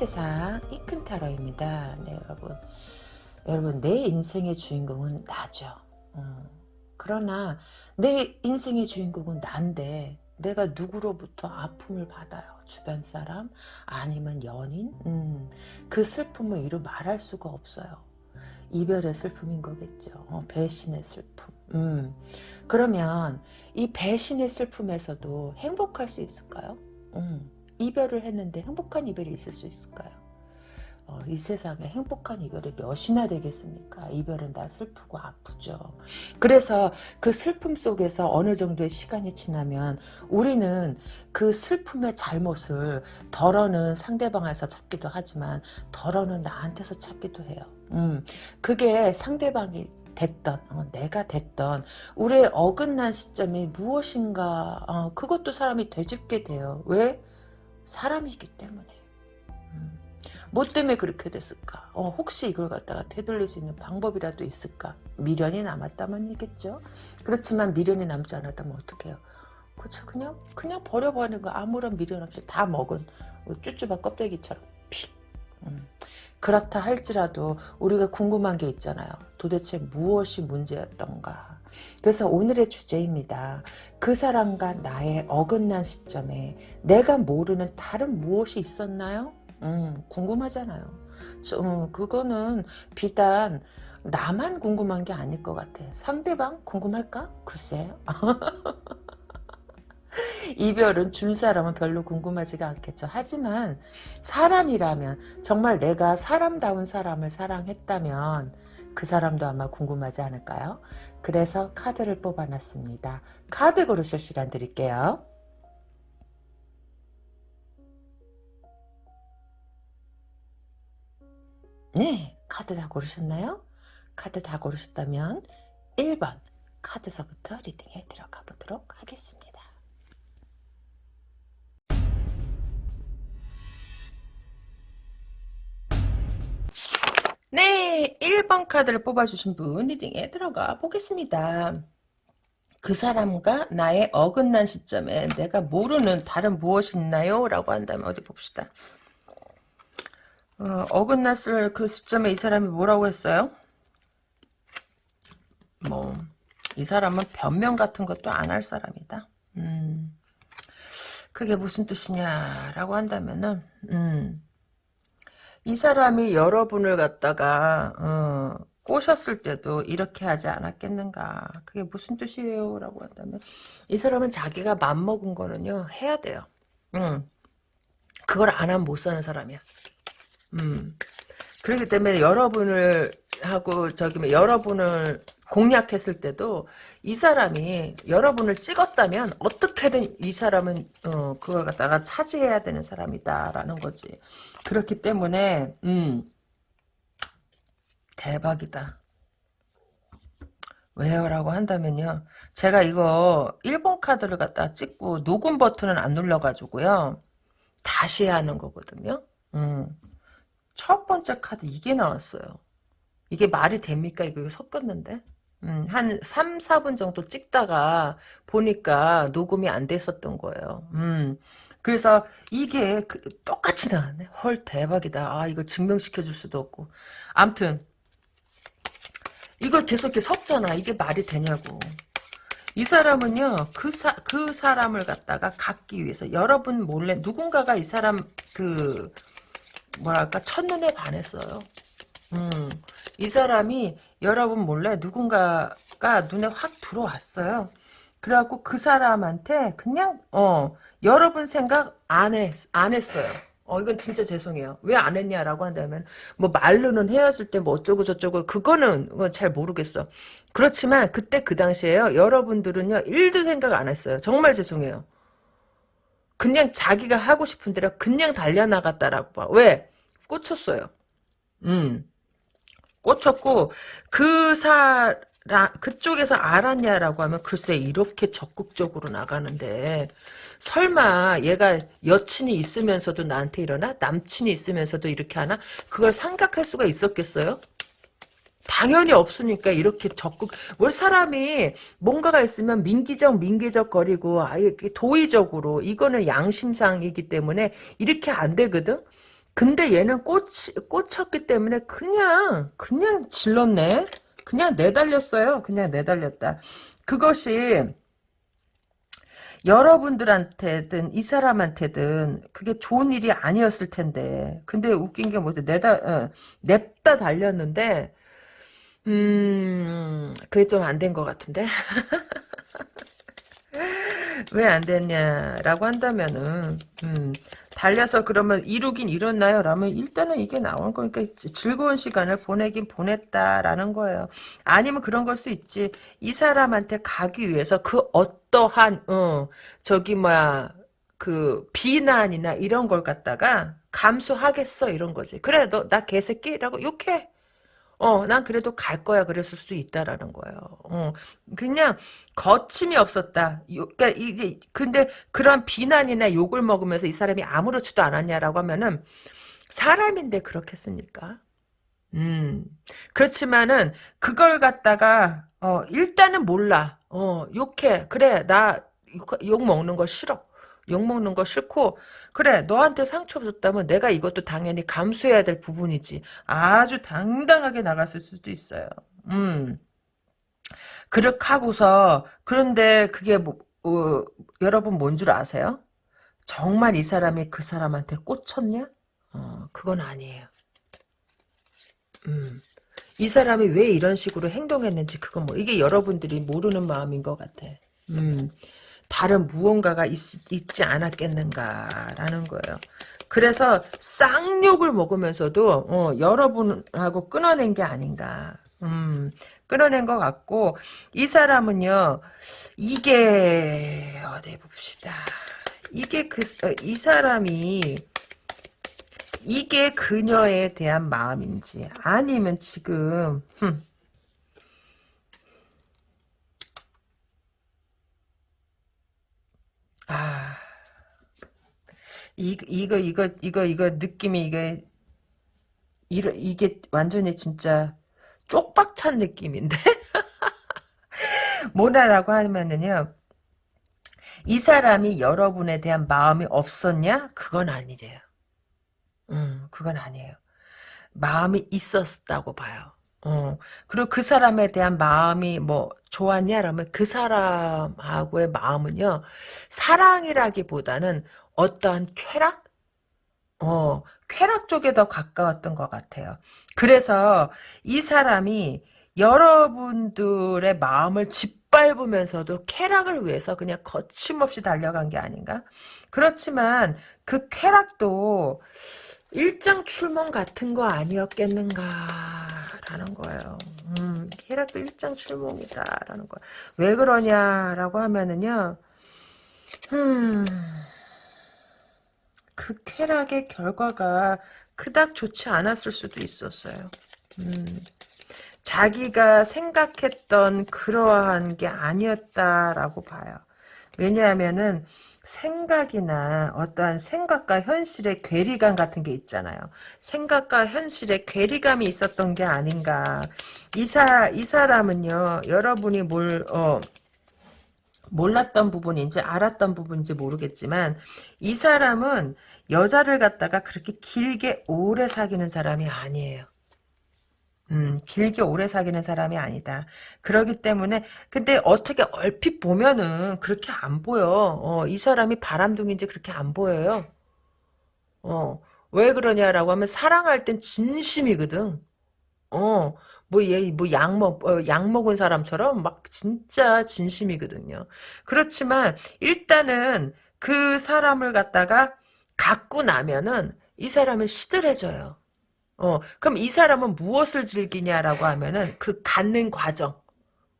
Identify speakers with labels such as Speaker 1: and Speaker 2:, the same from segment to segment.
Speaker 1: 세상 이큰타로입니다. 네, 여러분. 여러분, 내 인생의 주인공은 나죠. 음. 그러나 내 인생의 주인공은 난데 내가 누구로부터 아픔을 받아요. 주변 사람 아니면 연인 음, 그 슬픔을 이루 말할 수가 없어요. 이별의 슬픔인 거겠죠. 어, 배신의 슬픔. 음. 그러면 이 배신의 슬픔에서도 행복할 수 있을까요? 음. 이별을 했는데 행복한 이별이 있을 수 있을까요? 어, 이 세상에 행복한 이별이 몇이나 되겠습니까? 이별은 다 슬프고 아프죠. 그래서 그 슬픔 속에서 어느 정도의 시간이 지나면 우리는 그 슬픔의 잘못을 덜어는 상대방에서 찾기도 하지만 덜어는 나한테서 찾기도 해요. 음, 그게 상대방이 됐던 어, 내가 됐던 우리의 어긋난 시점이 무엇인가 어, 그것도 사람이 되짚게 돼요. 왜? 사람이기 때문에. 음. 뭐 때문에 그렇게 됐을까? 어, 혹시 이걸 갖다가 되돌릴 수 있는 방법이라도 있을까? 미련이 남았다면 이겠죠. 그렇지만 미련이 남지 않았다면 어떡해요? 그렇죠. 그냥 그냥 버려버리는 거 아무런 미련 없이 다 먹은 쭈쭈바 껍데기처럼 픽. 음. 그렇다 할지라도 우리가 궁금한 게 있잖아요. 도대체 무엇이 문제였던가. 그래서 오늘의 주제입니다. 그 사람과 나의 어긋난 시점에 내가 모르는 다른 무엇이 있었나요? 음, 궁금하잖아요. 저, 음, 그거는 비단 나만 궁금한 게 아닐 것 같아. 상대방 궁금할까? 글쎄. 이별은 준 사람은 별로 궁금하지가 않겠죠. 하지만 사람이라면 정말 내가 사람다운 사람을 사랑했다면 그 사람도 아마 궁금하지 않을까요? 그래서 카드를 뽑아놨습니다. 카드 고르실 시간 드릴게요. 네, 카드 다 고르셨나요? 카드 다 고르셨다면 1번 카드서부터 리딩에 들어가 보도록 하겠습니다. 네, 1번 카드를 뽑아주신 분 리딩에 들어가 보겠습니다. 그 사람과 나의 어긋난 시점에 내가 모르는 다른 무엇이 있나요? 라고 한다면 어디 봅시다. 어, 긋났을 그 시점에 이 사람이 뭐라고 했어요? 뭐, 이 사람은 변명 같은 것도 안 할 사람이다. 음, 그게 무슨 뜻이냐라고 한다면은, 음, 이 사람이 여러분을 갖다가 어, 꼬셨을 때도 이렇게 하지 않았겠는가 그게 무슨 뜻이에요 라고 한다면 이 사람은 자기가 맘먹은 거는요 해야 돼요 음. 그걸 안 하면 못 사는 사람이야 음. 그렇기 때문에 여러분을 하고 저기 뭐 여러분을 공략했을 때도 이 사람이 여러분을 찍었다면 어떻게든 이 사람은 어, 그걸 갖다가 차지해야 되는 사람이다라는 거지. 그렇기 때문에 음 대박이다. 왜요? 라고 한다면요. 제가 이거 1번 카드를 갖다 찍고 녹음 버튼은 안 눌러가지고요. 다시 하는 거거든요. 음. 첫 번째 카드 이게 나왔어요. 이게 말이 됩니까? 이거 섞었는데. 음, 한 3, 4분 정도 찍다가 보니까 녹음이 안 됐었던 거예요. 음, 그래서 이게 그, 똑같이 나왔네. 헐 대박이다. 아 이거 증명시켜 줄 수도 없고. 암튼 이걸 계속 이렇게 섞잖아. 이게 말이 되냐고. 이 사람은요, 그, 사, 그 사람을 갖다가 갖기 위해서, 여러분 몰래, 누군가가 이 사람, 그, 뭐랄까, 첫눈에 반했어요. 음, 이 사람이 여러분 몰래 누군가가 눈에 확 들어왔어요. 그래갖고 그 사람한테 그냥 어 여러분 생각 안 해, 안 했어요. 어 이건 진짜 죄송해요. 왜 안 했냐라고 한다면 뭐 말로는 헤어질 때 뭐 어쩌고 저쩌고 그거는 잘 모르겠어. 그렇지만 그때 그 당시에요. 여러분들은요 일도 생각 안 했어요. 정말 죄송해요. 그냥 자기가 하고 싶은 대로 그냥 달려나갔다라고 봐. 왜? 꽂혔어요. 음. 꽂혔고 그 사람 그쪽에서 알았냐라고 하면 글쎄 이렇게 적극적으로 나가는데 설마 얘가 여친이 있으면서도 나한테 이러나? 남친이 있으면서도 이렇게 하나? 그걸 생각할 수가 있었겠어요? 당연히 없으니까 이렇게 적극 뭘 사람이 뭔가가 있으면 민기적 민기적 거리고 아예 도의적으로 이거는 양심상이기 때문에 이렇게 안 되거든 근데 얘는 꽂, 꽂혔기 때문에 그냥, 그냥 질렀네? 그냥 내달렸어요. 그냥 내달렸다. 그것이, 여러분들한테든 이 사람한테든 그게 좋은 일이 아니었을 텐데 근데 웃긴 게 뭐지 내다 어, 냅다 달렸는데 음 그게 좀 안 된 것 같은데 왜 안 됐냐라고 한다면은 음, 달려서 그러면 이루긴 이뤘나요? 라면 일단은 이게 나온 거니까 즐거운 시간을 보내긴 보냈다라는 거예요. 아니면 그런 걸 수 있지. 이 사람한테 가기 위해서 그 어떠한 어, 저기 뭐야 그 비난이나 이런 걸 갖다가 감수하겠어 이런 거지. 그래 너 나 개새끼라고 욕해. 어, 난 그래도 갈 거야. 그랬을 수도 있다라는 거예요. 어, 그냥 거침이 없었다. 요, 그러니까 이제 근데 그런 비난이나 욕을 먹으면서 이 사람이 아무렇지도 않았냐라고 하면은 사람인데 그렇겠습니까? 음, 그렇지만은 그걸 갖다가 어, 일단은 몰라. 어, 욕해. 그래, 나 욕 먹는 거 싫어. 욕 먹는 거 싫고 그래 너한테 상처 줬다면 내가 이것도 당연히 감수해야 될 부분이지 아주 당당하게 나갔을 수도 있어요 음 그렇게 하고서 그런데 그게 뭐, 어, 여러분 뭔 줄 아세요? 정말 이 사람이 그 사람한테 꽂혔냐? 어, 그건 아니에요 음. 이 사람이 왜 이런 식으로 행동했는지 그건 뭐 이게 여러분들이 모르는 마음인 것 같아. 음. 다른 무언가가 있, 지 않았겠는가라는 거예요. 그래서 쌍욕을 먹으면서도 어, 여러분하고 끊어낸 게 아닌가. 음, 끊어낸 것 같고 이 사람은요. 이게 어디 봅시다. 이게 그이 어, 사람이 이게 그녀에 대한 마음인지 아니면 지금 흠, 아, 이, 이거, 이거, 이거, 이거, 느낌이, 이게, 이러, 이게 완전히 진짜 쪽박찬 느낌인데? 뭐냐라고 하면은요, 이 사람이 여러분에 대한 마음이 없었냐? 그건 아니래요. 음, 그건 아니에요. 마음이 있었다고 봐요. 어, 그리고 그 사람에 대한 마음이 뭐 좋았냐? 라면 그 사람하고의 마음은요, 사랑이라기보다는 어떠한 쾌락? 어, 쾌락 쪽에 더 가까웠던 것 같아요. 그래서 이 사람이 여러분들의 마음을 짓밟으면서도 쾌락을 위해서 그냥 거침없이 달려간 게 아닌가? 그렇지만 그 쾌락도 일장 출몽 같은 거 아니었겠는가라는 거예요. 음, 쾌락도 일장 출몽이다라는 거야. 왜 그러냐라고 하면은요. 음, 그 쾌락의 결과가 그닥 좋지 않았을 수도 있었어요. 음, 자기가 생각했던 그러한 게 아니었다라고 봐요. 왜냐하면은 생각이나 어떠한 생각과 현실의 괴리감 같은 게 있잖아요. 생각과 현실의 괴리감이 있었던 게 아닌가. 이, 사, 이 사람은요, 여러분이 뭘, 어, 몰랐던 부분인지 알았던 부분인지 모르겠지만, 이 사람은 여자를 갖다가 그렇게 길게 오래 사귀는 사람이 아니에요. 음, 길게 오래 사귀는 사람이 아니다. 그러기 때문에 근데 어떻게 얼핏 보면은 그렇게 안 보여. 어, 이 사람이 바람둥인지 그렇게 안 보여요. 어, 왜 그러냐라고 하면 사랑할 땐 진심이거든. 어, 뭐, 얘, 뭐, 약 먹, 어, 약 먹은 사람처럼 막 진짜 진심이거든요. 그렇지만, 일단은 그 사람을 갖다가 갖고 나면은 이 사람은 시들해져요. 어, 그럼 이 사람은 무엇을 즐기냐라고 하면은 그 갖는 과정.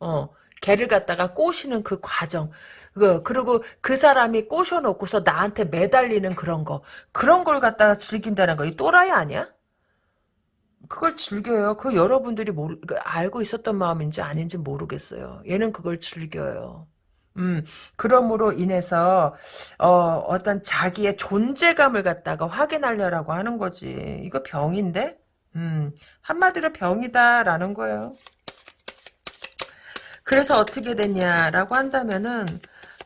Speaker 1: 어, 개를 갖다가 꼬시는 그 과정. 그, 그리고 그 사람이 꼬셔놓고서 나한테 매달리는 그런 거. 그런 걸 갖다가 즐긴다는 거. 이 또라이 아니야? 그걸 즐겨요. 그 여러분들이 모르, 그 알고 있었던 마음인지 아닌지 모르겠어요. 얘는 그걸 즐겨요. 음, 그럼으로 인해서, 어, 어떤 자기의 존재감을 갖다가 확인하려고 하는 거지. 이거 병인데? 음, 한마디로 병이다라는 거예요. 그래서 어떻게 됐냐라고 한다면은,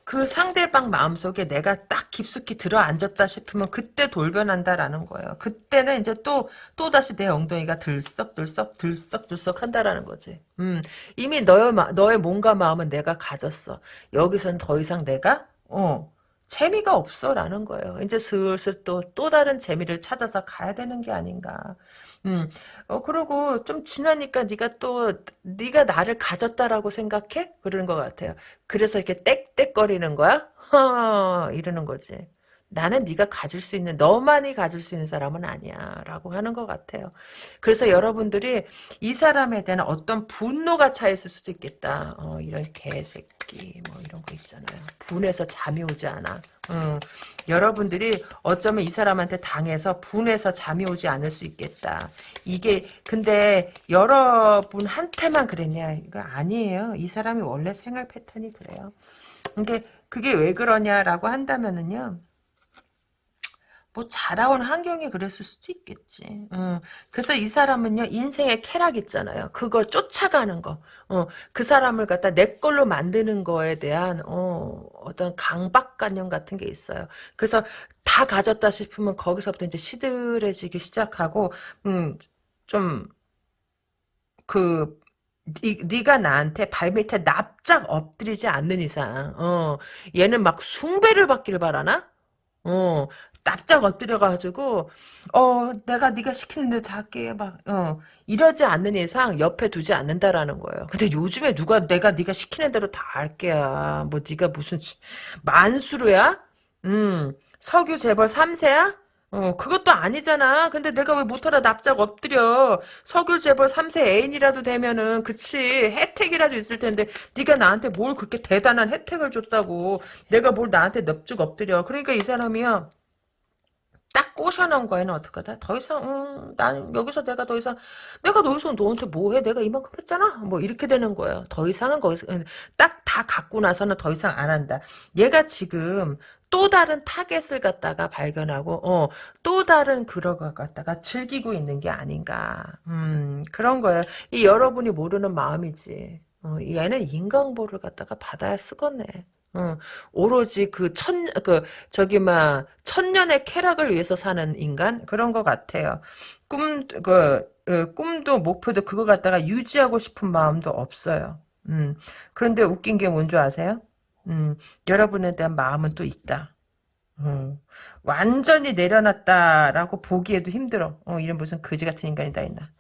Speaker 1: 그 상대방 마음속에 내가 딱 깊숙이 들어앉았다 싶으면 그때 돌변한다라는 거예요. 그때는 이제 또, 또 다시 내 엉덩이가 들썩들썩, 들썩들썩 한다라는 거지. 음, 이미 너의, 마, 너의 몸과 마음은 내가 가졌어. 여기서는 더 이상 내가, 어, 재미가 없어라는 거예요. 이제 슬슬 또, 또 다른 재미를 찾아서 가야 되는 게 아닌가. 음, 어, 그리고 좀 지나니까 네가 또, 네가 나를 가졌다라고 생각해? 그러는 것 같아요. 그래서 이렇게 땡땡거리는 거야? 허, 이러는 거지. 나는 네가 가질 수 있는 너만이 가질 수 있는 사람은 아니야 라고 하는 것 같아요. 그래서 여러분들이 이 사람에 대한 어떤 분노가 차 있을 수도 있겠다. 어, 이런 개새끼 뭐 이런 거 있잖아요. 분해서 잠이 오지 않아. 음, 여러분들이 어쩌면 이 사람한테 당해서 분해서 잠이 오지 않을 수 있겠다. 이게 근데 여러분한테만 그랬냐? 이거 아니에요. 이 사람이 원래 생활 패턴이 그래요. 그게 그게 왜 그러냐라고 한다면은요 뭐 자라온 환경이 그랬을 수도 있겠지. 어, 그래서 이 사람은요 인생의 쾌락 있잖아요. 그거 쫓아가는 거. 어, 그 사람을 갖다 내 걸로 만드는 거에 대한 어, 어떤 강박관념 같은 게 있어요. 그래서 다 가졌다 싶으면 거기서부터 이제 시들해지기 시작하고 음, 좀그 네가 나한테 발밑에 납작 엎드리지 않는 이상, 어, 얘는 막 숭배를 받기를 바라나? 어, 납작 엎드려가지고 어 내가 네가 시키는 대로 다 할게 막어 이러지 않는 이상 옆에 두지 않는다라는 거예요. 근데 요즘에 누가 내가 네가 시키는 대로 다 할게야. 뭐 네가 무슨 만수르야? 음 석유 재벌 3세야? 어, 그것도 아니잖아. 근데 내가 왜 못하라 납작 엎드려. 석유 재벌 3세 애인이라도 되면은 그치 혜택이라도 있을 텐데 네가 나한테 뭘 그렇게 대단한 혜택을 줬다고 내가 뭘 나한테 넙죽 엎드려. 그러니까 이 사람이야. 딱 꼬셔놓은 거에는 어떡하다? 더 이상, 음, 난 여기서 내가 더 이상, 내가 여기서 너한테 뭐 해? 내가 이만큼 했잖아? 뭐 이렇게 되는 거예요. 더 이상은 거기서, 음, 딱다 갖고 나서는 더 이상 안 한다. 얘가 지금 또 다른 타겟을 갖다가 발견하고, 어, 또 다른 걸 갖다가 즐기고 있는 게 아닌가. 음, 그런 거예요. 이 여러분이 모르는 마음이지. 어, 얘는 인과응보를 갖다가 받아야 쓰겠네. 어, 오로지 그 천, 그, 저기, 막, 천년의 쾌락을 위해서 사는 인간? 그런 것 같아요. 꿈, 그, 그 꿈도, 목표도 그거 갖다가 유지하고 싶은 마음도 없어요. 음, 그런데 웃긴 게 뭔 줄 아세요? 음, 여러분에 대한 마음은 또 있다. 음, 완전히 내려놨다라고 보기에도 힘들어. 어, 이런 무슨 거지 같은 인간이 다 있나.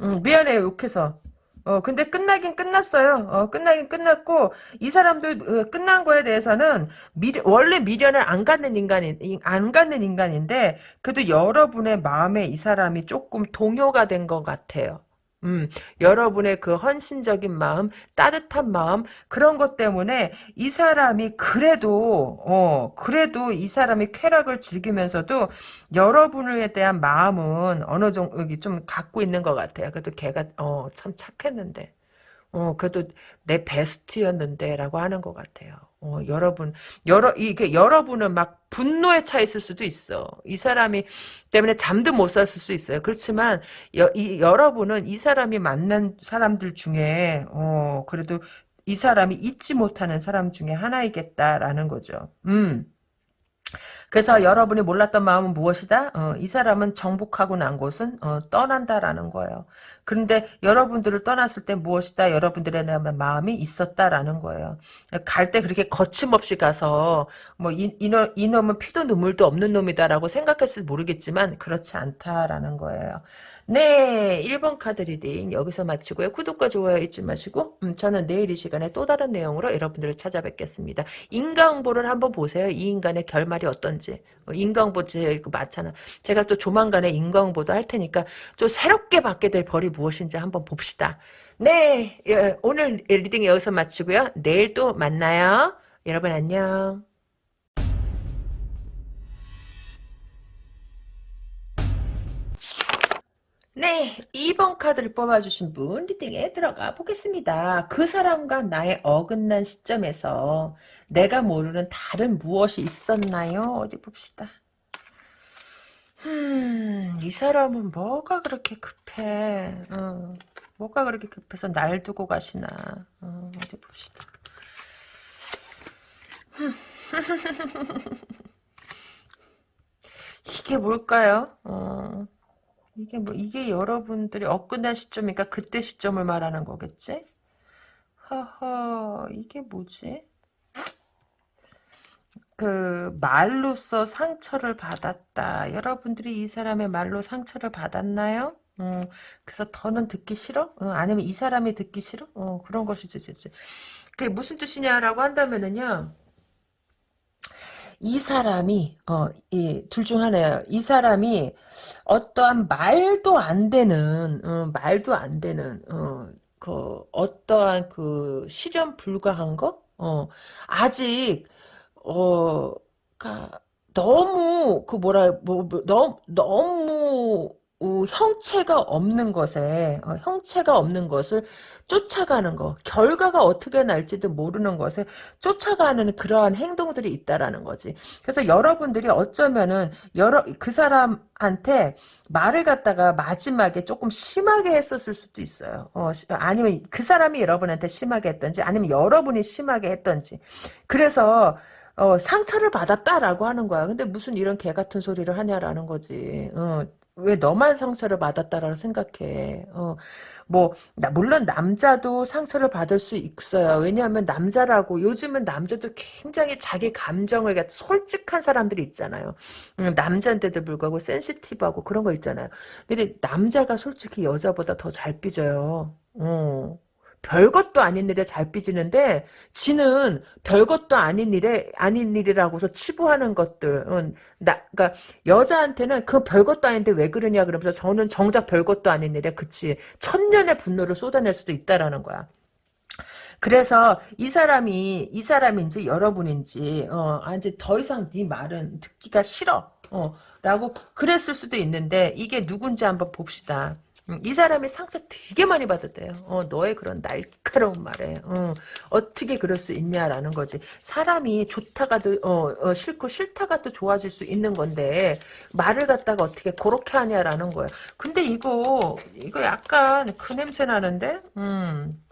Speaker 1: 음, 미안해요, 욕해서. 어, 근데 끝나긴 끝났어요. 어, 끝나긴 끝났고, 이 사람도 어, 끝난 거에 대해서는 미래, 원래 미련을 안 갖는 인간인, 안 갖는 인간인데, 그래도 여러분의 마음에 이 사람이 조금 동요가 된 것 같아요. 음, 여러분의 그 헌신적인 마음, 따뜻한 마음, 그런 것 때문에 이 사람이 그래도, 어, 그래도 이 사람이 쾌락을 즐기면서도 여러분에 대한 마음은 어느 정도 좀 갖고 있는 것 같아요. 그래도 걔가, 어, 참 착했는데. 어, 그래도 내 베스트였는데, 라고 하는 것 같아요. 어, 여러분, 여러, 이게 여러분은 막 분노에 차 있을 수도 있어. 이 사람이 때문에 잠도 못 잤을 수 있어요. 그렇지만, 여, 이, 여러분은 이 사람이 만난 사람들 중에, 어, 그래도 이 사람이 잊지 못하는 사람 중에 하나이겠다라는 거죠. 음. 그래서 여러분이 몰랐던 마음은 무엇이다? 어, 이 사람은 정복하고 난 곳은 어, 떠난다라는 거예요. 그런데 여러분들을 떠났을 때 무엇이다? 여러분들의 마음이 있었다라는 거예요. 갈 때 그렇게 거침없이 가서 뭐 이, 이놈, 이놈은 피도 눈물도 없는 놈이다라고 생각했을지 모르겠지만 그렇지 않다라는 거예요. 네, 1번 카드 reading 여기서 마치고요. 구독과 좋아요 잊지 마시고 음, 저는 내일 이 시간에 또 다른 내용으로 여러분들을 찾아뵙겠습니다. 인과응보를 한번 보세요. 이 인간의 결말이 어떤지. 어, 인과응보 제 맞잖아. 제가 또 조만간에 인과응보도 할 테니까 또 새롭게 받게 될 벌이 무엇인지 한번 봅시다. 네, 예, 오늘 reading 여기서 마치고요. 내일 또 만나요. 여러분 안녕. 네, 2번 카드를 뽑아주신 분 리딩에 들어가 보겠습니다. 그 사람과 나의 어긋난 시점에서 내가 모르는 다른 무엇이 있었나요? 어디 봅시다. 음, 이 사람은 뭐가 그렇게 급해? 어, 뭐가 그렇게 급해서 날 두고 가시나? 어, 디 봅시다. 이게 뭘까요? 어, 이게 뭐, 이게 여러분들이 업근한 시점이니까 그때 시점을 말하는 거겠지? 허허, 이게 뭐지? 그, 말로써 상처를 받았다. 여러분들이 이 사람의 말로 상처를 받았나요? 어, 그래서 더는 듣기 싫어? 어, 아니면 이 사람이 듣기 싫어? 어, 그런 것이지, 그게 무슨 뜻이냐라고 한다면은요, 이 사람이 어, 이둘 중 하나예요. 이 사람이 어떠한 말도 안 되는 어, 말도 안 되는 어, 그 어떠한 그 실현 불가한 거? 어, 아직 어, 가 너무 그 뭐라 뭐, 뭐 너무 너무 어, 형체가 없는 것에 어, 형체가 없는 것을 쫓아가는 거 결과가 어떻게 날지도 모르는 것에 쫓아가는 그러한 행동들이 있다라는 거지. 그래서 여러분들이 어쩌면은 여러 그 사람한테 말을 갖다가 마지막에 조금 심하게 했었을 수도 있어요. 어, 아니면 그 사람이 여러분한테 심하게 했던지 아니면 여러분이 심하게 했던지. 그래서 어, 상처를 받았다라고 하는 거야. 근데 무슨 이런 개 같은 소리를 하냐라는 거지. 어, 왜 너만 상처를 받았다라고 생각해. 어, 뭐, 나, 물론 남자도 상처를 받을 수 있어요. 왜냐하면 남자라고, 요즘은 남자도 굉장히 자기 감정을, 솔직한 사람들이 있잖아요. 음, 남자인데도 불구하고 센시티브하고 그런 거 있잖아요. 근데 남자가 솔직히 여자보다 더 잘 삐져요. 어. 별것도 아닌 일에 잘 삐지는데 지는 별것도 아닌 일에 아닌 일이라고서 치부하는 것들 은 나, 그러니까 여자한테는 그 별것도 아닌데 왜 그러냐 그러면서 저는 정작 별것도 아닌 일에 그치 천년의 분노를 쏟아낼 수도 있다라는 거야. 그래서 이 사람이 이 사람인지 여러분인지 어 아, 이제 더 이상 네 말은 듣기가 싫어 어 라고 그랬을 수도 있는데 이게 누군지 한번 봅시다. 음, 이 사람이 상처 되게 많이 받았대요. 어, 너의 그런 날카로운 말에 어, 떻게 그럴 수 있냐라는 거지. 사람이 좋다가도 어, 어, 싫고 싫다가도 좋아질 수 있는 건데 말을 갖다가 어떻게 그렇게 하냐라는 거야. 근데 이거 이거 약간 그 냄새 나는데. 음.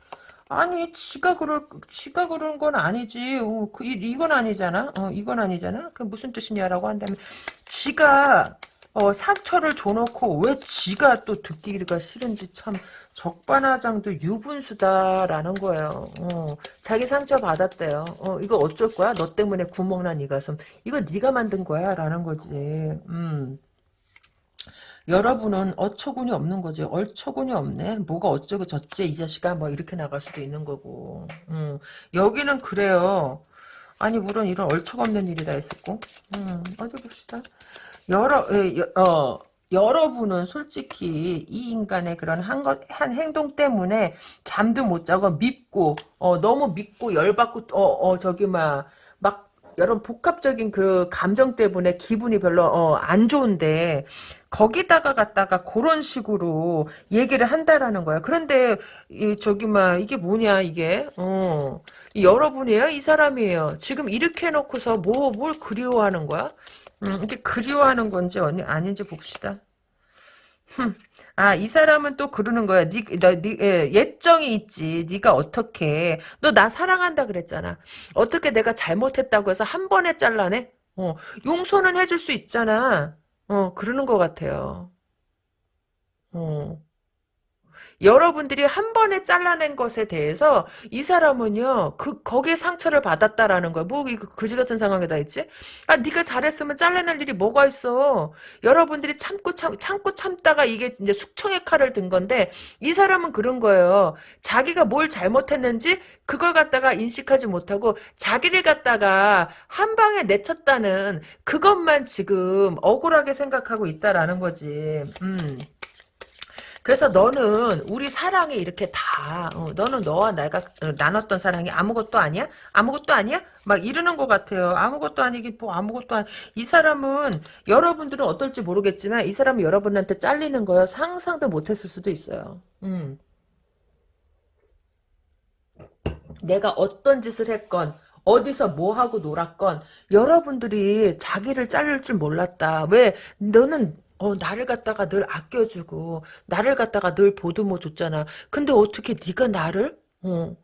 Speaker 1: 아니 지가 그럴 지가 그런 건 아니지. 어, 그 이, 건 아니잖아. 어, 이건 아니잖아. 그 무슨 뜻이냐라고 한다면 지가 어, 상처를 줘놓고 왜 지가 또 듣기가 싫은지 참 적반하장도 유분수다라는 거예요. 어, 자기 상처 받았대요. 어, 이거 어쩔 거야? 너 때문에 구멍난 이 가슴. 이거 네가 만든 거야? 라는 거지. 음. 여러분은 어처구니 없는 거지. 얼처구니 없네. 뭐가 어쩌고 저쩌 이 자식아 뭐 이렇게 나갈 수도 있는 거고. 음. 여기는 그래요. 아니 물론 이런 얼척 없는 일이 다 있었고. 음, 어디 봅시다. 여러 예, 어 여러분은 솔직히 이 인간의 그런 한, 것, 한 행동 때문에 잠도 못 자고 믿고 어 너무 믿고 열받고 어, 어 저기 막 막 여러 복합적인 그 감정 때문에 기분이 별로 어, 안 좋은데 거기다가 갖다가 그런 식으로 얘기를 한다라는 거야. 그런데 이 저기 막 이게 뭐냐 이게 어 여러분이에요 이 사람이에요. 지금 이렇게 해놓고서 뭐 뭘 그리워하는 거야? 음, 이게 그리워하는 건지 아닌지 봅시다. 아, 이 사람은 또 그러는 거야. 니, 너, 니, 예, 예정이 있지. 네가 어떻게. 너 나 사랑한다 그랬잖아. 어떻게 내가 잘못했다고 해서 한 번에 잘라내? 어, 용서는 해줄 수 있잖아. 어, 그러는 것 같아요. 어. 여러분들이 한 번에 잘라낸 것에 대해서 이 사람은요 그 거기에 상처를 받았다라는 거야. 뭐 그지 같은 상황에다 있지? 아 네가 잘했으면 잘라낼 일이 뭐가 있어? 여러분들이 참고 참 참고 참다가 이게 이제 숙청의 칼을 든 건데 이 사람은 그런 거예요. 자기가 뭘 잘못했는지 그걸 갖다가 인식하지 못하고 자기를 갖다가 한 방에 내쳤다는 그것만 지금 억울하게 생각하고 있다라는 거지. 음. 그래서 너는 우리 사랑이 이렇게 다 어, 너는 너와 내가 어, 나눴던 사랑이 아무것도 아니야? 아무것도 아니야? 막 이러는 것 같아요. 아무것도 아니긴 뭐 아무것도 아니. 이 사람은 여러분들은 어떨지 모르겠지만 이 사람은 여러분한테 잘리는 거요. 상상도 못했을 수도 있어요. 음. 내가 어떤 짓을 했건 어디서 뭐 하고 놀았건 여러분들이 자기를 자를 줄 몰랐다. 왜 너는 어, 나를 갖다가 늘 아껴주고, 나를 갖다가 늘 보듬어 줬잖아. 근데 어떻게 네가 나를, 어,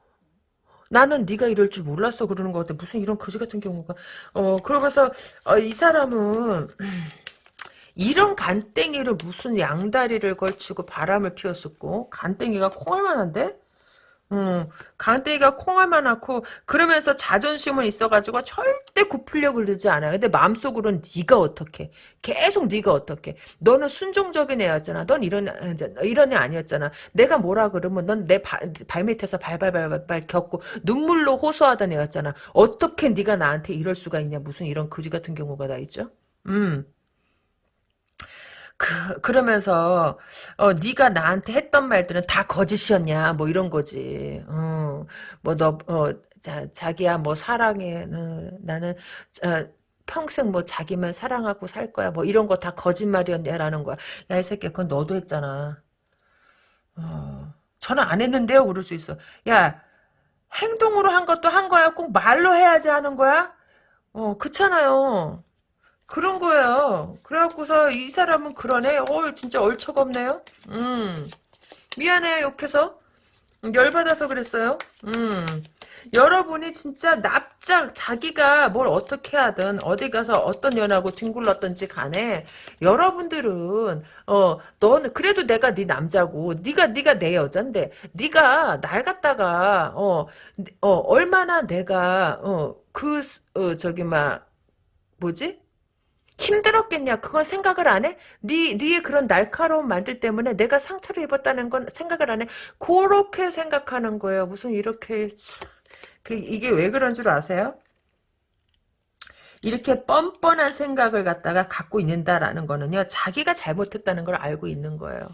Speaker 1: 나는 네가 이럴 줄 몰랐어 그러는 것 같아. 무슨 이런 거지 같은 경우가. 어 그러면서 어, 이 사람은 이런 간땡이를 무슨 양다리를 걸치고 바람을 피웠었고 간땡이가 콩알만한데? 음, 강대기가 콩알만 낳고 그러면서 자존심은 있어가지고 절 대 굽히려고 그러지 않아요. 근데 마음속으로는 네가 어떻게 계속 네가 어떻게 너는 순종적인 애였잖아. 넌 이런 애, 이런 애 아니었잖아. 내가 뭐라 그러면 넌 내 발밑에서 발발발발 겪고 눈물로 호소하던 애였잖아. 어떻게 네가 나한테 이럴 수가 있냐. 무슨 이런 거지 같은 경우가 다 있죠. 음. 그, 그러면서 어 네가 나한테 했던 말들은 다 거짓이었냐 뭐 이런 거지. 어, 뭐너 어, 자, 자기야 뭐 사랑해. 어, 나는 어, 평생 뭐 자기만 사랑하고 살 거야. 뭐 이런 거 다 거짓말이었냐라는 거야. 야 이 새끼 그건 너도 했잖아. 어, 저는 안 했는데요. 그럴 수 있어. 야 행동으로 한 것도 한 거야. 꼭 말로 해야지 하는 거야? 어 그렇잖아요. 그런 거예요. 그래갖고서 이 사람은 그러네. 어, 진짜 얼척 없네요. 음. 미안해요, 욕해서. 열받아서 그랬어요. 음. 여러분이 진짜 납작 자기가 뭘 어떻게 하든 어디 가서 어떤 연하고 뒹굴렀던지 간에 여러분들은 어 너는 그래도 내가 네 남자고 네가 네가 내 여잔데 네가 날 갖다가 어, 어 얼마나 내가 어그 어, 저기 막 뭐지 힘들었겠냐? 그건 생각을 안 해? 네, 네의 그런 날카로운 말들 때문에 내가 상처를 입었다는 건 생각을 안 해? 그렇게 생각하는 거예요. 무슨 이렇게 그 이게 왜 그런 줄 아세요? 이렇게 뻔뻔한 생각을 갖다가 갖고 있는다라는 거는요. 자기가 잘못했다는 걸 알고 있는 거예요.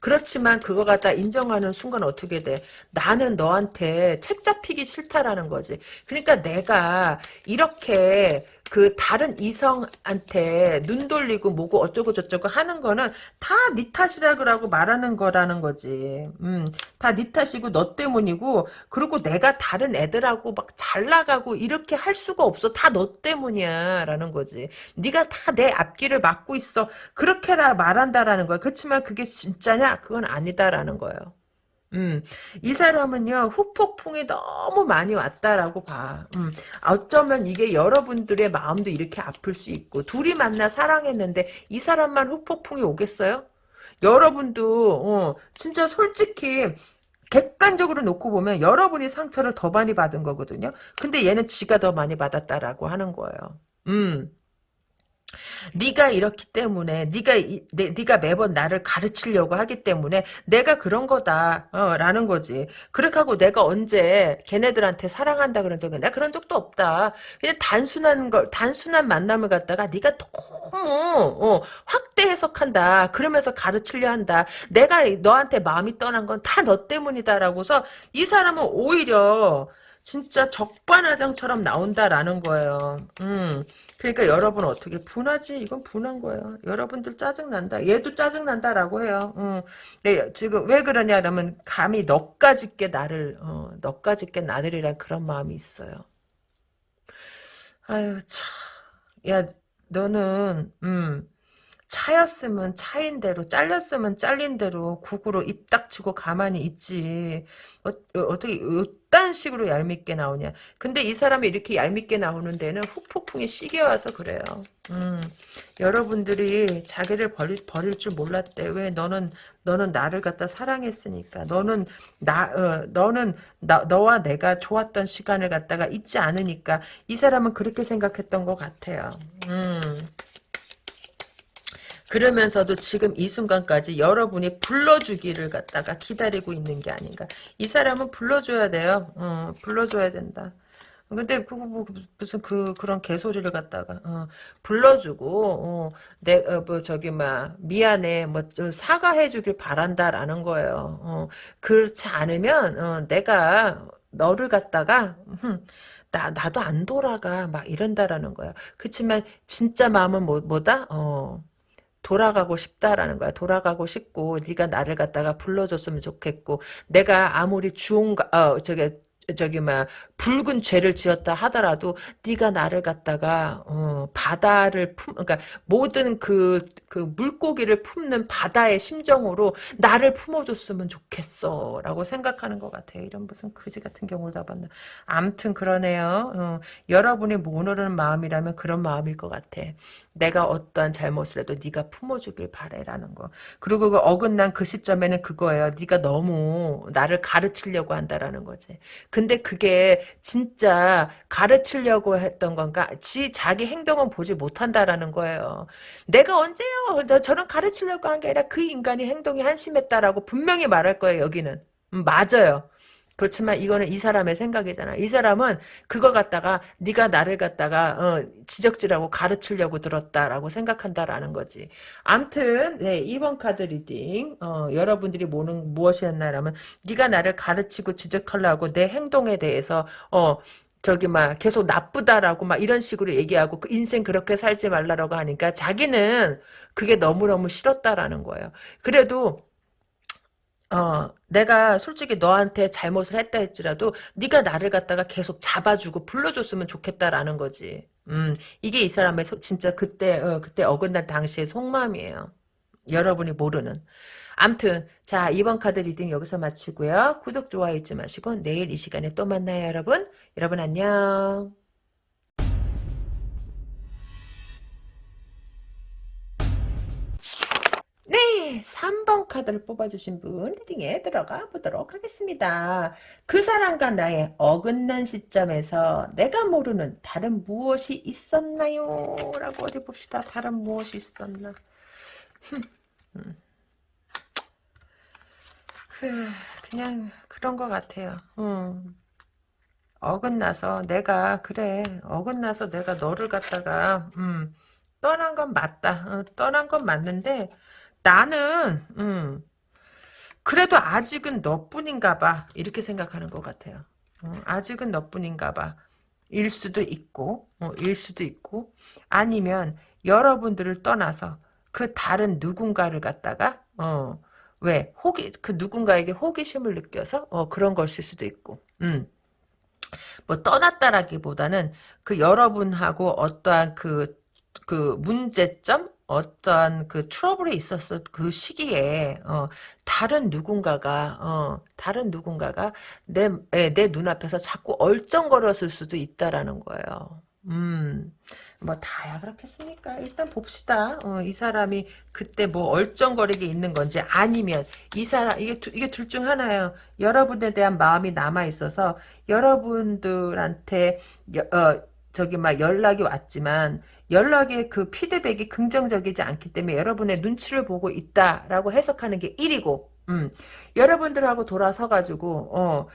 Speaker 1: 그렇지만 그거 갖다 인정하는 순간 어떻게 돼? 나는 너한테 책 잡히기 싫다라는 거지. 그러니까 내가 이렇게 그 다른 이성한테 눈 돌리고 뭐고 어쩌고 저쩌고 하는 거는 다 네 탓이라고 말하는 거라는 거지. 음, 다 네 탓이고 너 때문이고 그리고 내가 다른 애들하고 막 잘 나가고 이렇게 할 수가 없어. 다 너 때문이야 라는 거지. 네가 다 내 앞길을 막고 있어. 그렇게라 말한다라는 거야. 그렇지만 그게 진짜냐? 그건 아니다라는 거예요. 음, 이 사람은요, 후폭풍이 너무 많이 왔다라고 봐. 음, 어쩌면 이게 여러분들의 마음도 이렇게 아플 수 있고, 둘이 만나 사랑했는데, 이 사람만 후폭풍이 오겠어요? 여러분도, 어, 진짜 솔직히, 객관적으로 놓고 보면 여러분이 상처를 더 많이 받은 거거든요. 근데 얘는 지가 더 많이 받았다라고 하는 거예요. 음. 네가 이렇기 때문에 네가 이, 네, 네가 매번 나를 가르치려고 하기 때문에 내가 그런 거다 어, 라는 거지. 그렇게 하고 내가 언제 걔네들한테 사랑한다 그런 적은 내가 그런 적도 없다. 그냥 단순한 걸 단순한 만남을 갖다가 네가 너무 어, 확대 해석한다. 그러면서 가르치려 한다. 내가 너한테 마음이 떠난 건 다 너 때문이다라고서 이 사람은 오히려 진짜 적반하장처럼 나온다라는 거예요. 음. 그러니까 여러분 어떻게 분하지? 이건 분한 거예요. 여러분들 짜증난다. 얘도 짜증난다라고 해요. 음. 네, 지금 왜 그러냐면 감히 너까짓게 나를 어, 너까짓게 나들이란 그런 마음이 있어요. 아유 참. 야 너는 음. 차였으면 차인 대로 잘렸으면 잘린 대로 국으로 입 닥치고 가만히 있지. 어, 어 떻게 이딴 식으로 얄밉게 나오냐. 근데 이 사람이 이렇게 얄밉게 나오는 데는 후폭풍이 시게 와서 그래요. 음, 여러분들이 자기를 버릴, 버릴 줄 몰랐대. 왜 너는 너는 나를 갖다 사랑했으니까. 너는 나 어, 너는 나, 너와 내가 좋았던 시간을 갖다가 잊지 않으니까. 이 사람은 그렇게 생각했던 것 같아요. 음. 그러면서도 지금 이 순간까지 여러분이 불러주기를 갖다가 기다리고 있는 게 아닌가. 이 사람은 불러줘야 돼요. 어, 불러줘야 된다. 근데 그, 뭐, 무슨 그 그런 개소리를 갖다가 어, 불러주고 어, 내뭐 어, 저기 막 미안해 뭐 좀 사과해주길 바란다라는 거예요. 어, 그렇지 않으면 어, 내가 너를 갖다가 나 나도 안 돌아가 막 이런다라는 거야. 그렇지만 진짜 마음은 뭐 뭐다? 어. 돌아가고 싶다라는 거야. 돌아가고 싶고 네가 나를 갖다가 불러줬으면 좋겠고 내가 아무리 주홍가 어 저게 저기 막 붉은 죄를 지었다 하더라도 네가 나를 갖다가 어, 바다를 품 그러니까 모든 그 그 물고기를 품는 바다의 심정으로 나를 품어줬으면 좋겠어라고 생각하는 것 같아요. 이런 무슨 그지 같은 경우를 다 봤나. 암튼 그러네요. 어, 여러분이 모르는 마음이라면 그런 마음일 것 같아. 내가 어떠한 잘못을 해도 네가 품어주길 바래라는 거. 그리고 그 어긋난 그 시점에는 그거예요. 네가 너무 나를 가르치려고 한다라는 거지. 근데 그게 진짜 가르치려고 했던 건가? 지 자기 행동은 보지 못한다라는 거예요. 내가 언제요? 너 저는 가르치려고 한 게 아니라 그 인간이 행동이 한심했다라고 분명히 말할 거예요. 여기는 음, 맞아요. 그렇지만 이거는 이 사람의 생각이잖아. 이 사람은 그걸 갖다가 네가 나를 갖다가 어, 지적질하고 가르치려고 들었다라고 생각한다라는 거지. 암튼 네, 2번 카드 reading 어, 여러분들이 뭐는 무엇이었나라면 네가 나를 가르치고 지적하려고 내 행동에 대해서 어 저기 막 계속 나쁘다라고 막 이런 식으로 얘기하고 그 인생 그렇게 살지 말라라고 하니까 자기는 그게 너무너무 싫었다라는 거예요. 그래도 어, 내가 솔직히 너한테 잘못을 했다 할지라도 네가 나를 갖다가 계속 잡아주고 불러줬으면 좋겠다라는 거지. 음, 이게 이 사람의 소, 진짜 그때 어, 그때 어긋난 당시의 속마음이에요. 여러분이 모르는. 암튼 자 이번 카드 reading 여기서 마치고요. 구독 좋아요 잊지 마시고 내일 이 시간에 또 만나요 여러분. 여러분 안녕. 네, 3번 카드를 뽑아주신 분 reading에 들어가 보도록 하겠습니다. 그 사람과 나의 어긋난 시점에서 내가 모르는 다른 무엇이 있었나요? 라고 어디 봅시다. 다른 무엇이 있었나? 음. 그, 그냥 그런 것 같아요. 음. 어긋나서 내가 그래 어긋나서 내가 너를 갖다가 음, 떠난 건 맞다. 어, 떠난 건 맞는데 나는 음, 그래도 아직은 너뿐인가 봐. 이렇게 생각하는 것 같아요. 어, 아직은 너뿐인가 봐. 일 수도 있고 어, 일 수도 있고 아니면 여러분들을 떠나서 그 다른 누군가를 갖다가 어, 왜 호기 그 누군가에게 호기심을 느껴서 어, 그런 걸쓸 수도 있고 음. 뭐 떠났다라기보다는 그 여러분하고 어떠한 그, 그 문제점? 어떠한 그 트러블이 있었을 그 시기에, 어, 다른 누군가가, 어, 다른 누군가가 내, 예, 내 눈앞에서 자꾸 얼쩡거렸을 수도 있다라는 거예요. 음, 뭐 다야 그렇겠습니까? 일단 봅시다. 어, 이 사람이 그때 뭐 얼쩡거리게 있는 건지 아니면 이 사람 이게 두, 이게 둘 중 하나예요. 여러분에 대한 마음이 남아 있어서 여러분들한테 여, 어, 저기 막 연락이 왔지만 연락의 그 피드백이 긍정적이지 않기 때문에 여러분의 눈치를 보고 있다라고 해석하는 게 1이고 음, 여러분들하고 돌아서 가지고 어,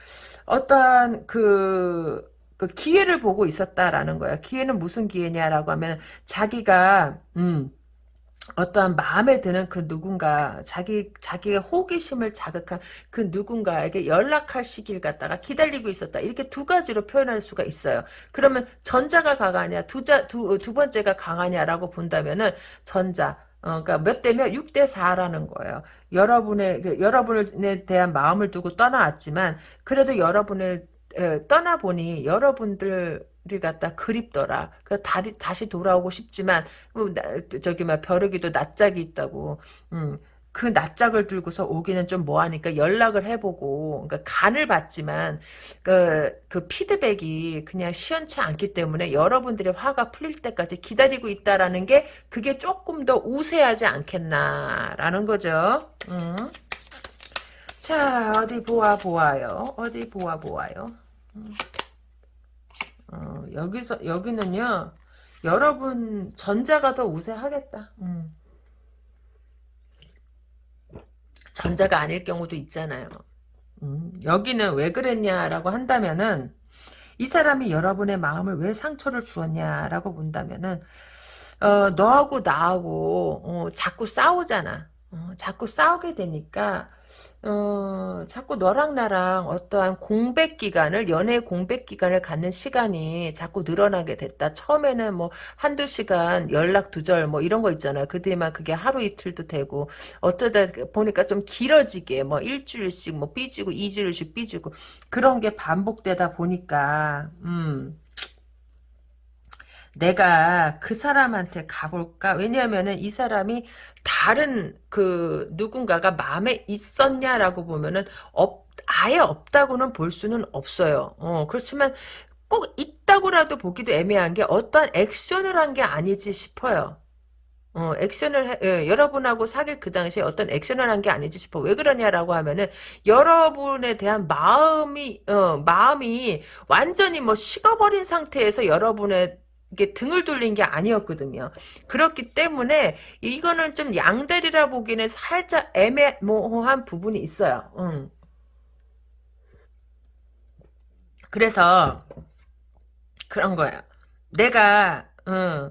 Speaker 1: 어떠한 그 그 기회를 보고 있었다라는 거야. 기회는 무슨 기회냐라고 하면 자기가 음 어떠한 마음에 드는 그 누군가 자기 자기의 호기심을 자극한 그 누군가에게 연락할 시기를 갖다가 기다리고 있었다 이렇게 두 가지로 표현할 수가 있어요. 그러면 전자가 강하냐 두자 두, 두 번째가 강하냐라고 본다면은 전자 어, 그러니까 몇 대면 6대 4라는 거예요. 여러분의 그, 여러분에 대한 마음을 두고 떠나왔지만 그래도 여러분을 떠나보니 여러분들 이 갖다 그립더라. 그 다시 다시 돌아오고 싶지만 뭐, 저기 막 벼르기도 낯짝이 있다고. 음. 그 낯짝을 들고서 오기는 좀 뭐하니까 연락을 해보고 그러니까 간을 봤지만 그, 그 피드백이 그냥 시원치 않기 때문에 여러분들의 화가 풀릴 때까지 기다리고 있다라는 게 그게 조금 더 우세하지 않겠나라는 거죠. 음. 자 어디 보아 보아요. 어디 보아 보아요. 어, 여기서 여기는요 여러분 전자가 더 우세하겠다. 음. 전자가 아닐 경우도 있잖아요. 음, 여기는 왜 그랬냐라고 한다면은 이 사람이 여러분의 마음을 왜 상처를 주었냐라고 본다면은 어, 너하고 나하고 어, 자꾸 싸우잖아. 어, 자꾸 싸우게 되니까 어, 자꾸 너랑 나랑 어떠한 공백 기간을, 연애 공백 기간을 갖는 시간이 자꾸 늘어나게 됐다. 처음에는 뭐 한두 시간 연락 두절 뭐 이런 거 있잖아요. 그 뒤에만 그게 하루 이틀도 되고, 어쩌다 보니까 좀 길어지게 뭐 일주일씩 뭐 삐지고, 이주일씩 삐지고, 그런 게 반복되다 보니까, 음. 내가 그 사람한테 가볼까? 왜냐하면은 이 사람이 다른 그 누군가가 마음에 있었냐라고 보면은 없 아예 없다고는 볼 수는 없어요. 어, 그렇지만 꼭 있다고라도 보기도 애매한 게 어떤 액션을 한 게 아니지 싶어요. 어, 액션을, 해- 예, 여러분하고 사귈 그 당시에 어떤 액션을 한 게 아니지 싶어. 왜 그러냐라고 하면은, 여러분에 대한 마음이, 어, 마음이 완전히 뭐 식어버린 상태에서 여러분 의게 등을 돌린 게 아니었거든요. 그렇기 때문에 이거는 좀 양다리라 보기에는 살짝 애매모호한 부분이 있어요. 음. 그래서 그런 거야. 내가 어,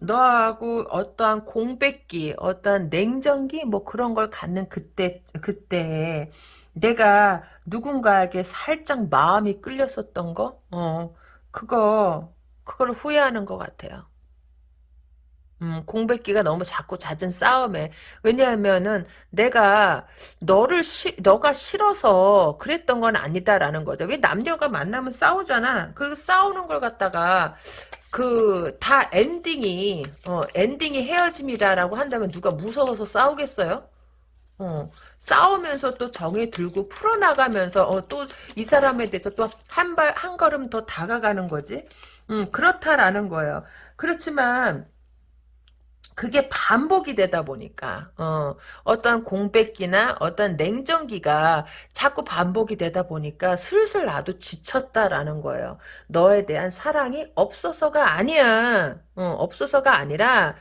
Speaker 1: 너하고 어떠한 공백기, 어떠한 냉정기 뭐 그런 걸 갖는 그때 그때 내가 누군가에게 살짝 마음이 끌렸었던 거, 어, 그거 그걸 후회하는 것 같아요. 음, 공백기가 너무 자꾸 잦은 싸움에. 왜냐하면은 내가 너를 시, 너가 싫어서 그랬던 건 아니다라는 거죠. 왜 남녀가 만나면 싸우잖아. 그 싸우는 걸 갖다가 그 다 엔딩이 어, 엔딩이 헤어짐이다라고 한다면 누가 무서워서 싸우겠어요? 어, 싸우면서 또 정이 들고 풀어나가면서 어, 또 이 사람에 대해서 또 한 발 한 걸음 더 다가가는 거지. 음, 그렇다라는 거예요. 그렇지만 그게 반복이 되다 보니까 어, 어떤 공백기나 어떤 냉정기가 자꾸 반복이 되다 보니까 슬슬 나도 지쳤다라는 거예요. 너에 대한 사랑이 없어서가 아니야. 어, 없어서가 아니라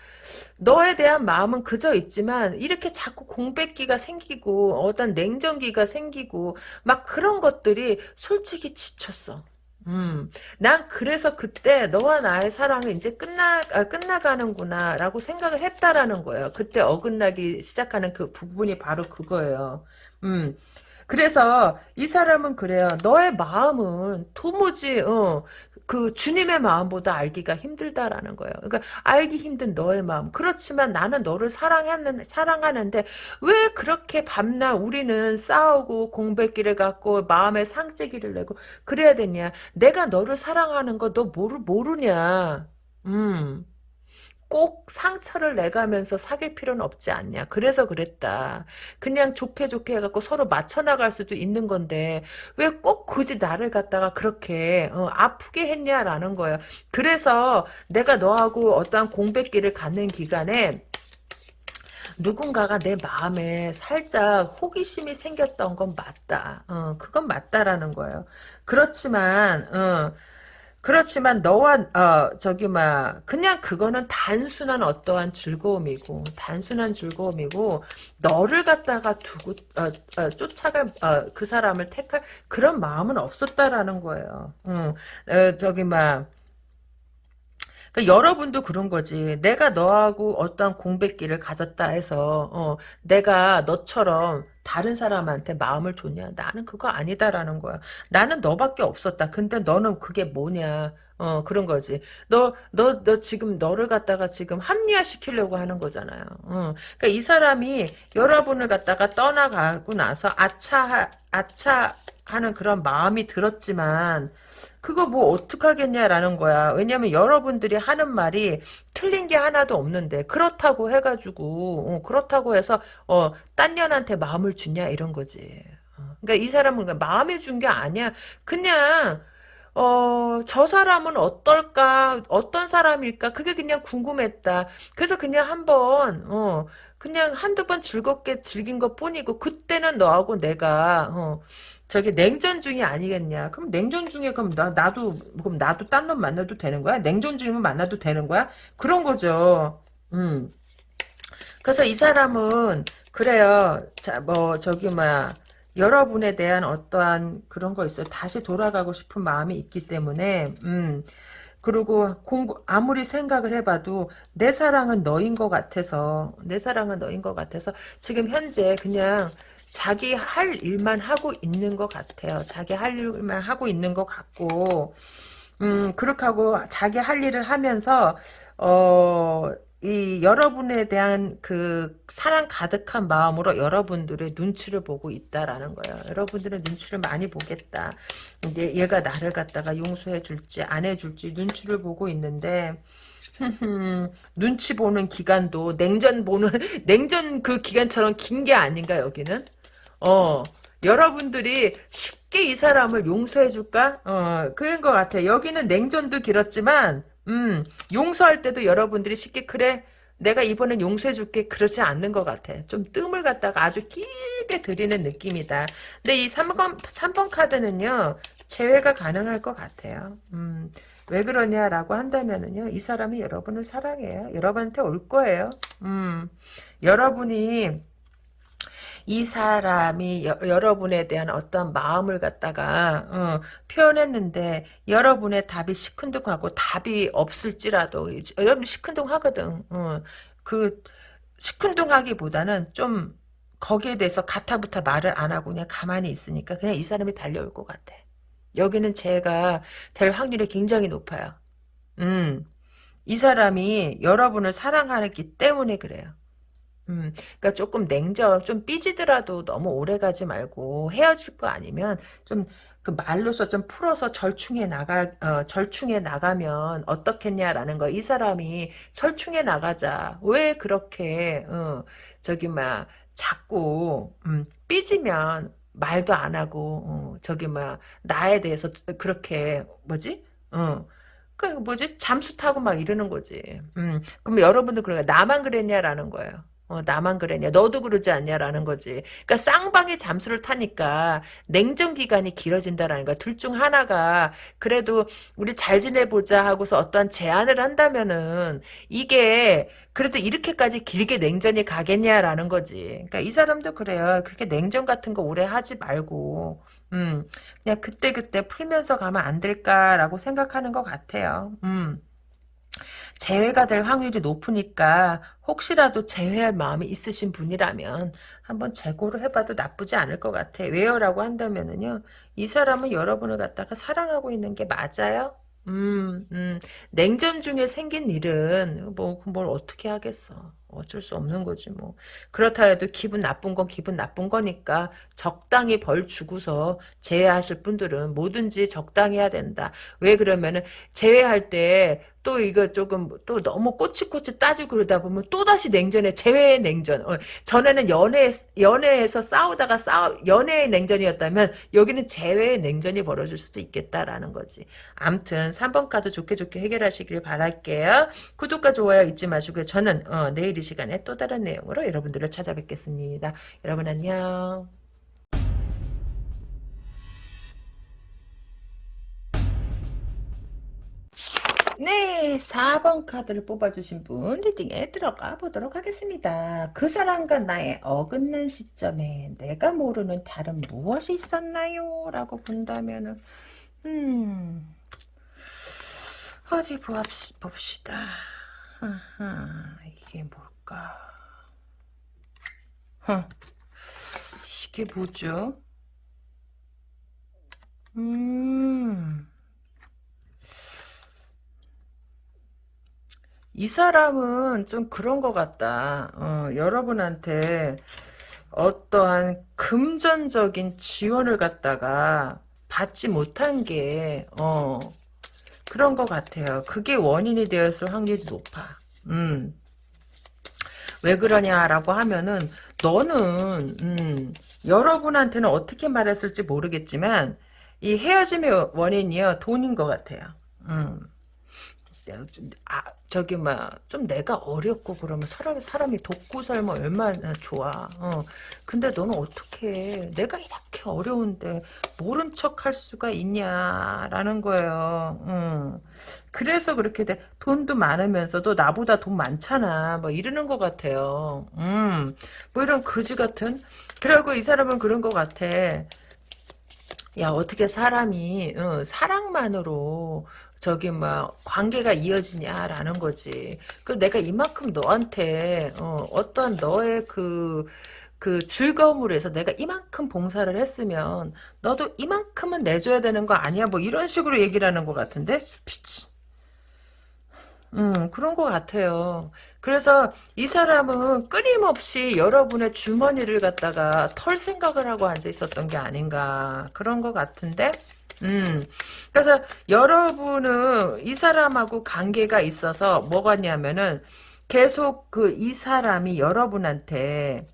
Speaker 1: 너에 대한 마음은 그저 있지만 이렇게 자꾸 공백기가 생기고 어떤 냉정기가 생기고 막 그런 것들이 솔직히 지쳤어. 음, 난 그래서 그때 너와 나의 사랑은 이제 끝나, 아, 끝나가는구나, 라고 생각을 했다라는 거예요. 그때 어긋나기 시작하는 그 부분이 바로 그거예요. 음, 그래서 이 사람은 그래요. 너의 마음은 도무지, 어, 그 주님의 마음보다 알기가 힘들다라는 거예요. 그러니까 알기 힘든 너의 마음. 그렇지만 나는 너를 사랑하는, 사랑하는데 왜 그렇게 밤낮 우리는 싸우고 공백기를 갖고 마음에 상처기를 내고 그래야 되냐. 내가 너를 사랑하는 거 너 모르, 모르냐. 음. 꼭 상처를 내가면서 사귈 필요는 없지 않냐. 그래서 그랬다. 그냥 좋게 좋게 해갖고 서로 맞춰나갈 수도 있는 건데 왜 꼭 굳이 나를 갖다가 그렇게 어, 아프게 했냐라는 거예요. 그래서 내가 너하고 어떠한 공백기를 갖는 기간에 누군가가 내 마음에 살짝 호기심이 생겼던 건 맞다. 어, 그건 맞다라는 거예요. 그렇지만 어, 그렇지만 너와 어 저기 막 그냥 그거는 단순한 어떠한 즐거움이고 단순한 즐거움이고 너를 갖다가 두고 어, 어, 쫓아갈 어, 그 사람을 택할 그런 마음은 없었다라는 거예요. 응. 어, 저기 막 그 여러분도 그런 거지. 내가 너하고 어떠한 공백기를 가졌다 해서 어, 내가 너처럼 다른 사람한테 마음을 줬냐? 나는 그거 아니다라는 거야. 나는 너밖에 없었다. 근데 너는 그게 뭐냐? 어, 그런 거지. 너, 너, 너 지금 너를 갖다가 지금 합리화시키려고 하는 거잖아요. 어. 그러니까 이 사람이 여러분을 갖다가 떠나가고 나서 아차, 아차 하는 그런 마음이 들었지만, 그거 뭐 어떡하겠냐라는 거야. 왜냐면 여러분들이 하는 말이 틀린 게 하나도 없는데 그렇다고 해가지고 어, 그렇다고 해서 어, 딴 년한테 마음을 주냐 이런 거지. 어, 그러니까 이 사람은 마음에 준 게 아니야. 그냥 어, 저 사람은 어떨까? 어떤 사람일까? 그게 그냥 궁금했다. 그래서 그냥 한 번 어, 그냥 한두 번 즐겁게 즐긴 것 뿐이고 그때는 너하고 내가 어, 저기 냉전 중이 아니겠냐? 그럼 냉전 중에 그럼 나 나도 그럼 나도 딴 놈 만나도 되는 거야? 냉전 중이면 만나도 되는 거야? 그런 거죠. 음. 그래서 이 사람은 그래요. 자, 뭐 저기 뭐야. 여러분에 대한 어떠한 그런 거 있어요. 다시 돌아가고 싶은 마음이 있기 때문에 음. 그리고 공부 아무리 생각을 해봐도 내 사랑은 너인 것 같아서 내 사랑은 너인 것 같아서 지금 현재 그냥 자기 할 일만 하고 있는 것 같아요. 자기 할 일만 하고 있는 것 같고 음 그렇게 하고 자기 할 일을 하면서 어. 이 여러분에 대한 그 사랑 가득한 마음으로 여러분들의 눈치를 보고 있다라는 거예요. 여러분들의 눈치를 많이 보겠다. 이제 얘가 나를 갖다가 용서해 줄지 안 해 줄지 눈치를 보고 있는데 눈치 보는 기간도 냉전 보는 냉전 그 기간처럼 긴 게 아닌가 여기는 어 여러분들이 쉽게 이 사람을 용서해 줄까? 어 그런 것 같아. 여기는 냉전도 길었지만 음 용서할 때도 여러분들이 쉽게 그래 내가 이번엔 용서해 줄게 그러지 않는 것 같아. 좀 뜸을 갖다가 아주 길게 들이는 느낌이다. 근데 이 3번, 3번 카드는요 재회가 가능할 것 같아요. 음 왜 그러냐라고 한다면은요, 이 사람이 여러분을 사랑해요. 여러분한테 올 거예요. 음, 여러분이 이 사람이 여, 러분에 대한 어떤 마음을 갖다가 어, 표현했는데 여러분의 답이 시큰둥하고 답이 없을지라도 여러분 시큰둥하거든. 어, 그 시큰둥하기보다는 좀 거기에 대해서 가타부타 말을 안 하고 그냥 가만히 있으니까 그냥 이 사람이 달려올 것 같아. 여기는 제가 될 확률이 굉장히 높아요. 음, 이 사람이 여러분을 사랑하기 때문에 그래요. 음, 그러니까 조금 냉정, 좀 삐지더라도 너무 오래 가지 말고 헤어질 거 아니면 좀 그 말로서 좀 풀어서 절충해 나가, 어, 절충해 나가면 어떻겠냐라는 거. 이 사람이 절충해 나가자. 왜 그렇게, 어, 저기, 막, 자꾸, 음, 삐지면 말도 안 하고 어, 저기 막 나에 대해서 그렇게 뭐지? 어. 그 뭐지? 잠수 타고 막 이러는 거지. 음. 그럼 여러분들 그러니까 나만 그랬냐라는 거예요. 어, 나만 그랬냐? 너도 그러지 않냐라는 거지. 그러니까 쌍방이 잠수를 타니까 냉전 기간이 길어진다라는 거야. 둘 중 하나가 그래도 우리 잘 지내보자 하고서 어떠한 제안을 한다면은 이게 그래도 이렇게까지 길게 냉전이 가겠냐라는 거지. 그러니까 이 사람도 그래요. 그렇게 냉전 같은 거 오래 하지 말고 음 그냥 그때그때 풀면서 가면 안 될까라고 생각하는 것 같아요. 음 재회가 될 확률이 높으니까 혹시라도 재회할 마음이 있으신 분이라면 한번 재고를 해봐도 나쁘지 않을 것 같아. 왜요 라고 한다면은요. 이 사람은 여러분을 갖다가 사랑하고 있는 게 맞아요? 음, 음. 냉전 중에 생긴 일은 뭐 뭘 어떻게 하겠어. 어쩔 수 없는 거지 뭐. 그렇다 해도 기분 나쁜 건 기분 나쁜 거니까 적당히 벌 주고서 제외하실 분들은 뭐든지 적당히 해야 된다. 왜 그러면은 제외할 때 또 이거 조금 또 너무 꼬치꼬치 따지고 그러다 보면 또다시 냉전에 제외의 냉전. 어, 전에는 연애 연애에서 싸우다가 싸우 연애의 냉전이었다면 여기는 제외의 냉전이 벌어질 수도 있겠다라는 거지. 암튼 3번 카드 좋게 좋게 해결하시길 바랄게요. 구독과 좋아요 잊지 마시고요. 저는 어, 내일 이 시간에 또 다른 내용으로 여러분들을 찾아뵙겠습니다. 여러분 안녕. 네, 4번 카드를 뽑아주신 분 리딩에 들어가 보도록 하겠습니다. 그 사람과 나의 어긋난 시점에 내가 모르는 다른 무엇이 있었나요? 라고 본다면은 음 어디 봅시다. 아하, 이게 뭘까? huh. 이게 뭐죠? 음. 이 사람은 좀 그런 것 같다. 어, 여러분한테 어떠한 금전적인 지원을 갖다가 받지 못한 게, 어, 그런 것 같아요. 그게 원인이 되었을 확률이 높아. 음. 왜 그러냐라고 하면은 너는 음, 여러분한테는 어떻게 말했을지 모르겠지만 이 헤어짐의 원인이요 돈인 것 같아요. 음. 아, 저기 막 좀 내가 어렵고 그러면 사람이 사람이 돕고 살면 얼마나 좋아. 어. 근데 너는 어떻게 내가 이렇게 어려운데 모른 척 할 수가 있냐라는 거예요. 음. 그래서 그렇게 돼. 돈도 많으면서도 나보다 돈 많잖아. 뭐 이러는 것 같아요. 음. 뭐 이런 거지 같은. 그리고 이 사람은 그런 것 같아. 야 어떻게 사람이 어, 사랑만으로 저기 뭐 관계가 이어지냐라는 거지. 그 내가 이만큼 너한테 어, 어떤 너의 그그 즐거움으로 해서 내가 이만큼 봉사를 했으면 너도 이만큼은 내줘야 되는 거 아니야? 뭐 이런 식으로 얘기를 하는 것 같은데 피치. 음, 그런 것 같아요. 그래서 이 사람은 끊임없이 여러분의 주머니를 갖다가 털 생각을 하고 앉아 있었던 게 아닌가. 그런 것 같은데, 음. 그래서 여러분은 이 사람하고 관계가 있어서 뭐가냐면은 계속 그 이 사람이 여러분한테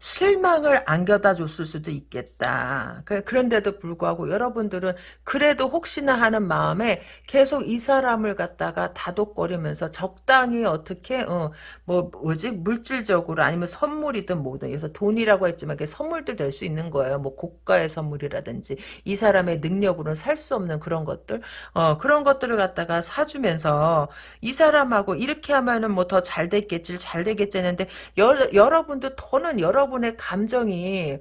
Speaker 1: 실망을 안겨다 줬을 수도 있겠다. 그, 그런데도 불구하고 여러분들은 그래도 혹시나 하는 마음에 계속 이 사람을 갖다가 다독거리면서 적당히 어떻게 어, 뭐 뭐지 물질적으로 아니면 선물이든 뭐든 그래서 돈이라고 했지만 그게 선물도 될 수 있는 거예요. 뭐 고가의 선물이라든지 이 사람의 능력으로는 살 수 없는 그런 것들 어 그런 것들을 갖다가 사주면서 이 사람하고 이렇게 하면은 뭐 더 잘 됐겠지 잘 되겠지 했는데 여, 여러분도 더는 여러 여러분의 감정이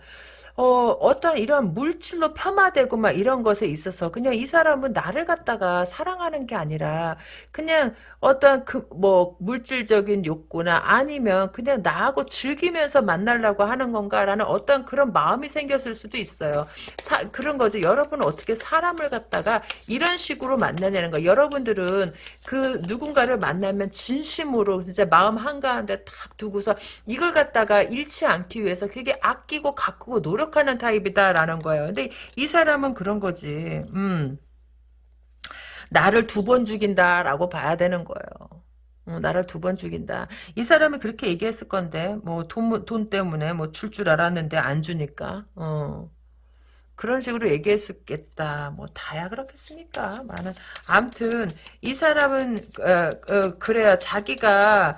Speaker 1: 어, 어떤 이런 물질로 폄하되고 막 이런 것에 있어서 그냥 이 사람은 나를 갖다가 사랑하는 게 아니라 그냥 어떤 그 뭐 물질적인 욕구나 아니면 그냥 나하고 즐기면서 만나려고 하는 건가라는 어떤 그런 마음이 생겼을 수도 있어요. 사, 그런 거죠. 여러분은 어떻게 사람을 갖다가 이런 식으로 만나냐는 거. 여러분들은 그 누군가를 만나면 진심으로 진짜 마음 한가운데 탁 두고서 이걸 갖다가 잃지 않기 위해서 그게 아끼고 가꾸고 노력 하는 타입이다라는 거예요. 근데 이 사람은 그런 거지. 음. 나를 두 번 죽인다라고 봐야 되는 거예요. 어, 나를 두 번 죽인다. 이 사람이 그렇게 얘기했을 건데, 뭐, 돈, 돈 때문에 뭐 줄 줄 알았는데 안 주니까, 어. 그런 식으로 얘기했었겠다. 뭐 다야 그렇겠습니까? 많은 암튼 이 사람은 어, 어, 그래요. 자기가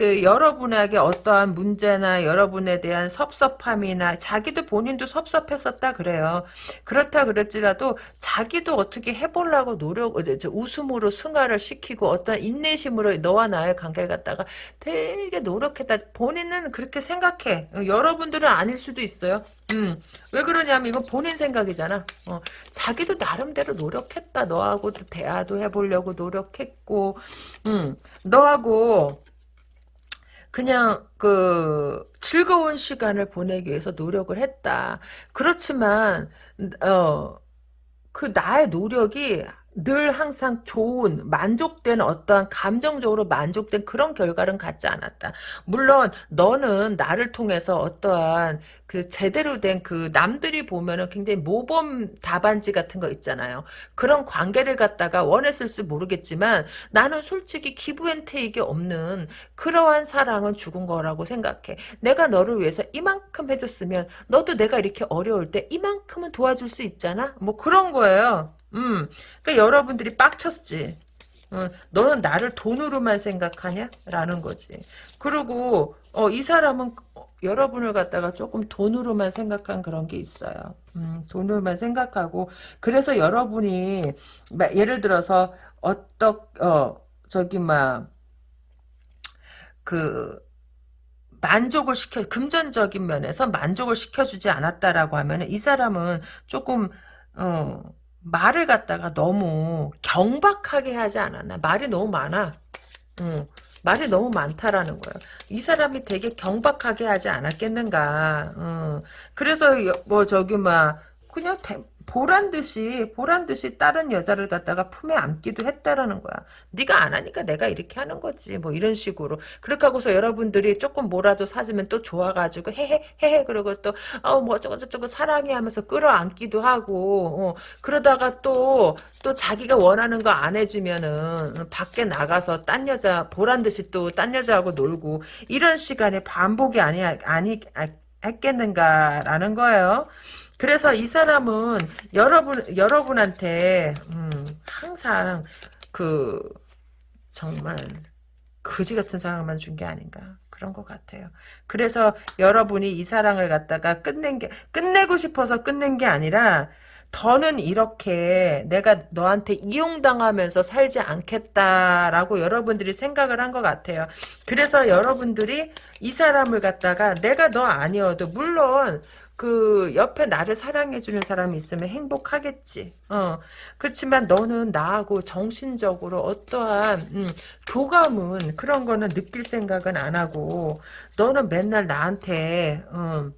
Speaker 1: 그 여러분에게 어떠한 문제나 여러분에 대한 섭섭함이나 자기도 본인도 섭섭했었다 그래요. 그렇다 그랬지라도 자기도 어떻게 해보려고 노력 웃음으로 승화를 시키고 어떤 인내심으로 너와 나의 관계를 갖다가 되게 노력했다. 본인은 그렇게 생각해. 여러분들은 아닐 수도 있어요. 음, 왜 그러냐면 이건 본인 생각이잖아. 어, 자기도 나름대로 노력했다. 너하고도 대화도 해보려고 노력했고, 음, 너하고 그냥 그 즐거운 시간을 보내기 위해서 노력을 했다. 그렇지만 어, 그 나의 노력이 늘 항상 좋은 만족된 어떠한 감정적으로 만족된 그런 결과는 갖지 않았다. 물론 너는 나를 통해서 어떠한 그 제대로 된 그 남들이 보면은 굉장히 모범 답안지 같은 거 있잖아요. 그런 관계를 갖다가 원했을지 모르겠지만 나는 솔직히 기부앤테이크 없는 그러한 사랑은 죽은 거라고 생각해. 내가 너를 위해서 이만큼 해줬으면 너도 내가 이렇게 어려울 때 이만큼은 도와줄 수 있잖아. 뭐 그런 거예요. 음, 그러니까 여러분들이 빡쳤지. 어, 너는 나를 돈으로만 생각하냐? 라는 거지. 그리고 어, 이 사람은 여러분을 갖다가 조금 돈으로만 생각한 그런 게 있어요. 음, 돈으로만 생각하고 그래서 여러분이 예를 들어서 어떤 어 저기 막 그 만족을 시켜 금전적인 면에서 만족을 시켜주지 않았다라고 하면 이 사람은 조금 어 말을 갖다가 너무 경박하게 하지 않았나? 말이 너무 많아. 응. 말이 너무 많다라는 거예요. 이 사람이 되게 경박하게 하지 않았겠는가. 응. 그래서 뭐 저기 막 그냥 대, 보란 듯이 보란 듯이 다른 여자를 갖다가 품에 안기도 했다라는 거야. 네가 안 하니까 내가 이렇게 하는 거지. 뭐 이런 식으로. 그렇게 하고서 여러분들이 조금 뭐라도 사주면 또 좋아가지고 헤헤 헤헤 그러고 또어뭐 어쩌고 저쩌고 사랑해 하면서 끌어안기도 하고 어, 그러다가 또또 또 자기가 원하는 거 안 해주면은 밖에 나가서 딴 여자 보란 듯이 또 딴 여자하고 놀고 이런 시간에 반복이 아니 아니 아, 했겠는가라는 거예요. 그래서 이 사람은 여러분 여러분한테 음, 항상 그 정말 거지 같은 사랑만 준 게 아닌가 그런 것 같아요. 그래서 여러분이 이 사랑을 갖다가 끝낸 게 끝내고 싶어서 끝낸 게 아니라 더는 이렇게 내가 너한테 이용당하면서 살지 않겠다라고 여러분들이 생각을 한 것 같아요. 그래서 여러분들이 이 사람을 갖다가 내가 너 아니어도 물론 그 옆에 나를 사랑해주는 사람이 있으면 행복하겠지. 어 그렇지만 너는 나하고 정신적으로 어떠한 음, 교감은 그런 거는 느낄 생각은 안 하고 너는 맨날 나한테 음,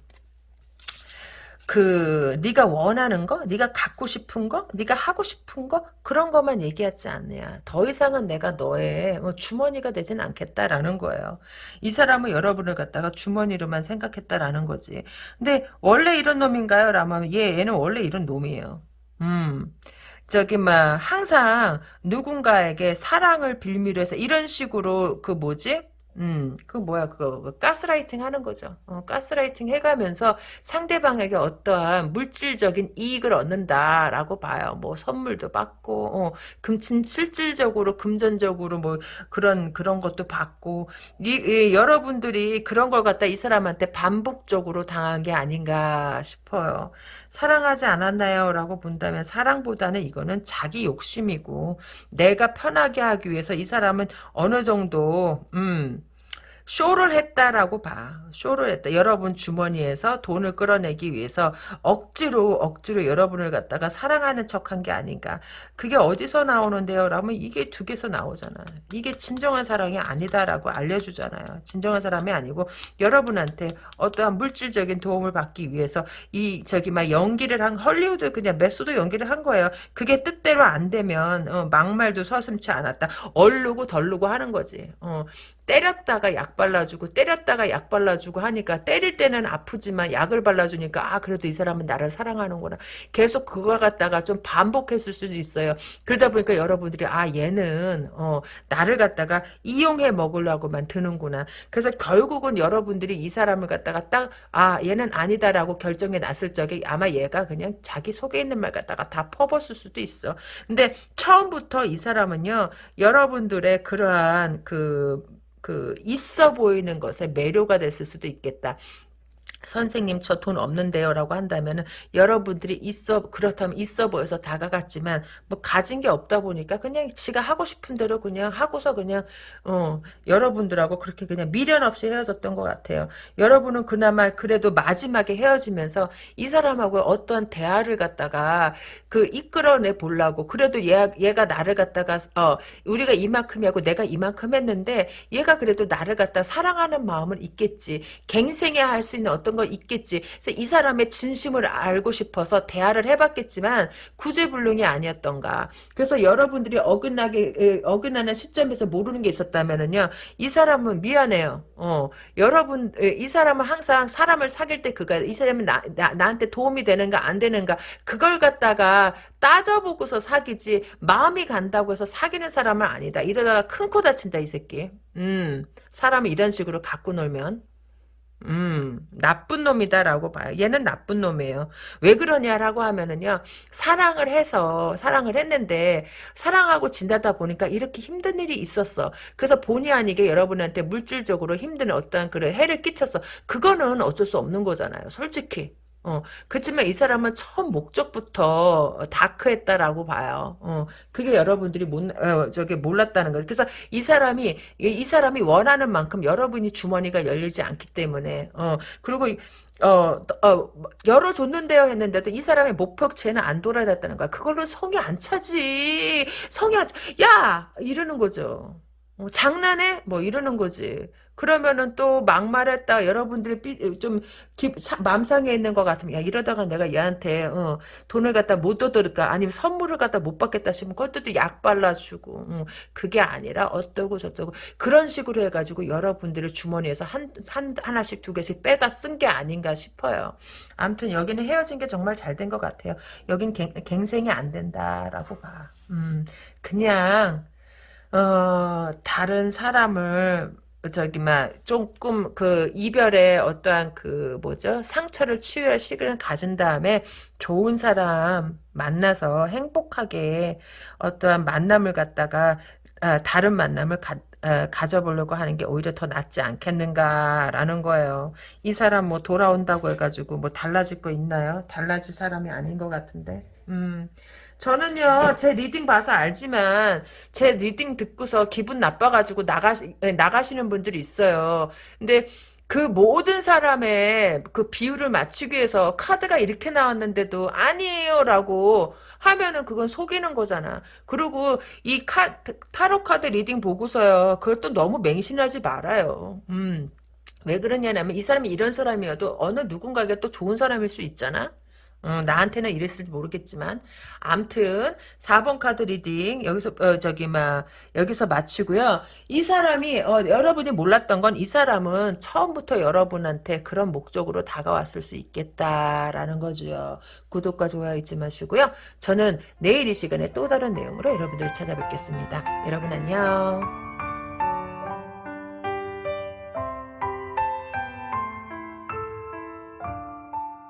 Speaker 1: 그 네가 원하는 거, 네가 갖고 싶은 거, 네가 하고 싶은 거 그런 것만 얘기하지 않느냐. 더 이상은 내가 너의 어, 주머니가 되진 않겠다라는 거예요. 이 사람은 여러분을 갖다가 주머니로만 생각했다라는 거지. 근데 원래 이런 놈인가요? 라면 얘 얘는 원래 이런 놈이에요. 음. 저기 막 항상 누군가에게 사랑을 빌미로 해서 이런 식으로 그 뭐지? 음, 그 뭐야, 그거, 그 가스라이팅 하는 거죠. 어, 가스라이팅 해가면서 상대방에게 어떠한 물질적인 이익을 얻는다라고 봐요. 뭐, 선물도 받고, 어, 금친, 실질적으로, 금전적으로 뭐, 그런, 그런 것도 받고, 이, 이, 여러분들이 그런 걸 갖다 이 사람한테 반복적으로 당한 게 아닌가 싶어요. 사랑하지 않았나요? 라고 본다면 사랑보다는 이거는 자기 욕심이고 내가 편하게 하기 위해서 이 사람은 어느 정도 음 쇼를 했다라고 봐. 쇼를 했다. 여러분 주머니에서 돈을 끌어내기 위해서 억지로 억지로 여러분을 갖다가 사랑하는 척한 게 아닌가. 그게 어디서 나오는데요? 라면 이게 두 개서 나오잖아. 이게 진정한 사랑이 아니다라고 알려주잖아요. 진정한 사랑이 아니고 여러분한테 어떠한 물질적인 도움을 받기 위해서 이 저기 막 연기를 한 헐리우드 그냥 method 연기를 한 거예요. 그게 뜻대로 안 되면 어, 막말도 서슴치 않았다. 얼르고 덜르고 하는 거지. 어, 때렸다가 약 발라주고 때렸다가 약 발라주고 하니까 때릴 때는 아프지만 약을 발라주니까 아 그래도 이 사람은 나를 사랑하는구나. 계속 그걸 갖다가 좀 반복했을 수도 있어요. 그러다 보니까 여러분들이 아 얘는 어 나를 갖다가 이용해 먹으려고만 드는구나. 그래서 결국은 여러분들이 이 사람을 갖다가 딱 아 얘는 아니다라고 결정해 놨을 적에 아마 얘가 그냥 자기 속에 있는 말 갖다가 다 퍼붓을 수도 있어. 근데 처음부터 이 사람은요 여러분들의 그러한 그 그 있어 보이는 것에 매료가 됐을 수도 있겠다. 선생님 저 돈 없는데요 라고 한다면 여러분들이 있어 그렇다면 있어 보여서 다가갔지만 뭐 가진 게 없다 보니까 그냥 지가 하고 싶은 대로 그냥 하고서 그냥 어 여러분들하고 그렇게 그냥 미련 없이 헤어졌던 것 같아요. 여러분은 그나마 그래도 마지막에 헤어지면서 이 사람하고 어떤 대화를 갖다가 그 이끌어내 보려고 그래도 얘, 얘가 나를 갖다가 어 우리가 이만큼 하고 내가 이만큼 했는데 얘가 그래도 나를 갖다 사랑하는 마음은 있겠지. 갱생해 할 수 있는 어떤 어떤 거 있겠지. 그래서 이 사람의 진심을 알고 싶어서 대화를 해봤겠지만 구제불능이 아니었던가. 그래서 여러분들이 어긋나게 어긋나는 시점에서 모르는 게 있었다면은요. 이 사람은 미안해요. 어, 여러분 이 사람은 항상 사람을 사귈 때 그가 이 사람은 나, 나 나한테 도움이 되는가 안 되는가 그걸 갖다가 따져보고서 사귀지 마음이 간다고 해서 사귀는 사람은 아니다. 이러다가 큰 코 다친다 이 새끼. 음 사람이 이런 식으로 갖고 놀면 음, 나쁜 놈이다라고 봐요. 얘는 나쁜 놈이에요. 왜 그러냐라고 하면은요, 사랑을 해서, 사랑을 했는데, 사랑하고 진다다 보니까 이렇게 힘든 일이 있었어. 그래서 본의 아니게 여러분한테 물질적으로 힘든 어떠한 그런 해를 끼쳤어. 그거는 어쩔 수 없는 거잖아요. 솔직히. 어, 그렇지만 이 사람은 처음 목적부터 다크했다라고 봐요. 어, 그게 여러분들이 못, 어, 저기 몰랐다는 거예요. 그래서 이 사람이, 이 사람이 원하는 만큼 여러분이 주머니가 열리지 않기 때문에, 어, 그리고, 어, 어, 열어줬는데요 했는데도 이 사람의 목표치에는 안 돌아갔다는 거야. 그걸로 성이 안 차지. 성이 안 차. 야! 이러는 거죠. 어, 장난해? 뭐 이러는 거지. 그러면은 또 막말했다. 여러분들이 삐, 좀 기, 사, 맘상에 있는 것 같으면 야 이러다가 내가 얘한테 어, 돈을 갖다 못 얻을까? 아니면 선물을 갖다 못 받겠다 싶으면 그것도 약 발라주고 어, 그게 아니라 어떠고 저떠고. 그런 식으로 해가지고 여러분들의 주머니에서 한, 한 하나씩 두 개씩 빼다 쓴 게 아닌가 싶어요. 아무튼 여기는 헤어진 게 정말 잘 된 것 같아요. 여긴 갱, 갱생이 안 된다라고 봐. 음, 그냥 어, 다른 사람을 저기 막 조금 그 이별의 어떠한 그 뭐죠 상처를 치유할 시간을 가진 다음에 좋은 사람 만나서 행복하게 어떠한 만남을 갖다가 아, 다른 만남을 가, 아, 가져보려고 하는 게 오히려 더 낫지 않겠는가라는 거예요. 이 사람 뭐 돌아온다고 해가지고 뭐 달라질 거 있나요? 달라질 사람이 아닌 것 같은데. 음. 저는요, 제 reading 봐서 알지만, 제 reading 듣고서 기분 나빠가지고 나가, 나가시는 분들이 있어요. 근데, 그 모든 사람의 그 비위를 맞추기 위해서 카드가 이렇게 나왔는데도 아니에요라고 하면은 그건 속이는 거잖아. 그리고 이 카, 타로 카드 reading 보고서요. 그걸 또 너무 맹신하지 말아요. 음. 왜 그러냐면 이 사람이 이런 사람이어도 어느 누군가에게 또 좋은 사람일 수 있잖아. 어, 나한테는 이랬을지 모르겠지만 암튼 4번 카드 reading 여기서 어, 저기 막 여기서 마치고요. 이 사람이 어, 여러분이 몰랐던 건 이 사람은 처음부터 여러분한테 그런 목적으로 다가왔을 수 있겠다라는 거죠. 구독과 좋아요 잊지 마시고요. 저는 내일 이 시간에 또 다른 내용으로 여러분들 찾아뵙겠습니다. 여러분 안녕.